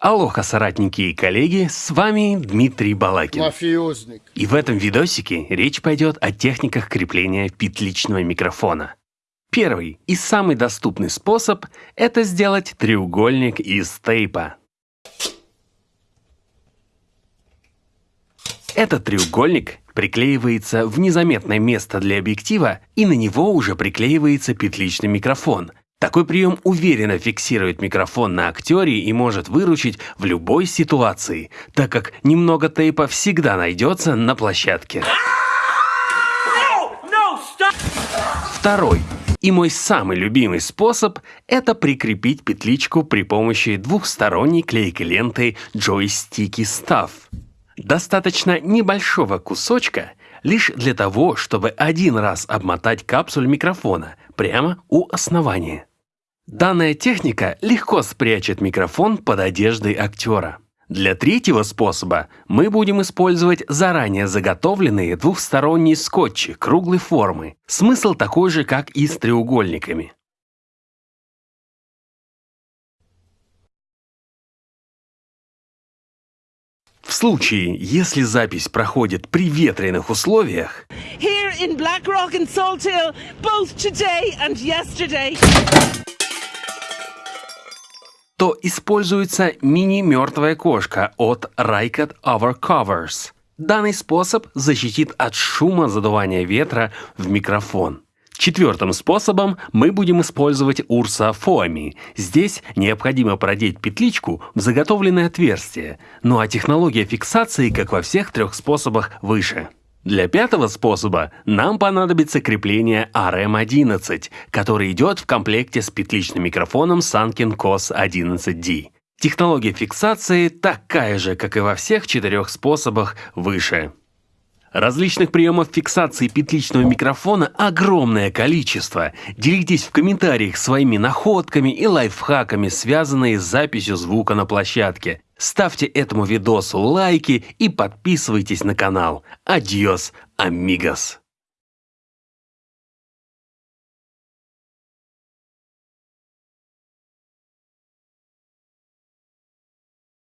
Алоха, соратники и коллеги, с вами Дмитрий Балакин. Мафиозник. И в этом видосике речь пойдет о техниках крепления петличного микрофона. Первый и самый доступный способ – это сделать треугольник из тейпа. Этот треугольник приклеивается в незаметное место для объектива, и на него уже приклеивается петличный микрофон – такой прием уверенно фиксирует микрофон на актере и может выручить в любой ситуации, так как немного тейпа всегда найдется на площадке. Второй и мой самый любимый способ – это прикрепить петличку при помощи двухсторонней клейкой ленты Joysticky Stuff. Достаточно небольшого кусочка лишь для того, чтобы один раз обмотать капсуль микрофона прямо у основания. Данная техника легко спрячет микрофон под одеждой актера. Для третьего способа мы будем использовать заранее заготовленные двухсторонние скотчи круглой формы. Смысл такой же, как и с треугольниками. В случае, если запись проходит при ветреных условиях, Here in Black Rock and Salt Hill, both today and yesterday. То используется мини-мертвая кошка от Rykot Overcovers. Данный способ защитит от шума задувания ветра в микрофон. Четвертым способом мы будем использовать Урса Foami. Здесь необходимо продеть петличку в заготовленное отверстие, ну а технология фиксации, как во всех трех способах, выше. Для пятого способа нам понадобится крепление RM11, который идет в комплекте с петличным микрофоном Sanken COS 11D. Технология фиксации такая же, как и во всех четырех способах выше. Различных приемов фиксации петличного микрофона огромное количество. Делитесь в комментариях своими находками и лайфхаками, связанные с записью звука на площадке. Ставьте этому видосу лайки и подписывайтесь на канал. Адьос, амигос!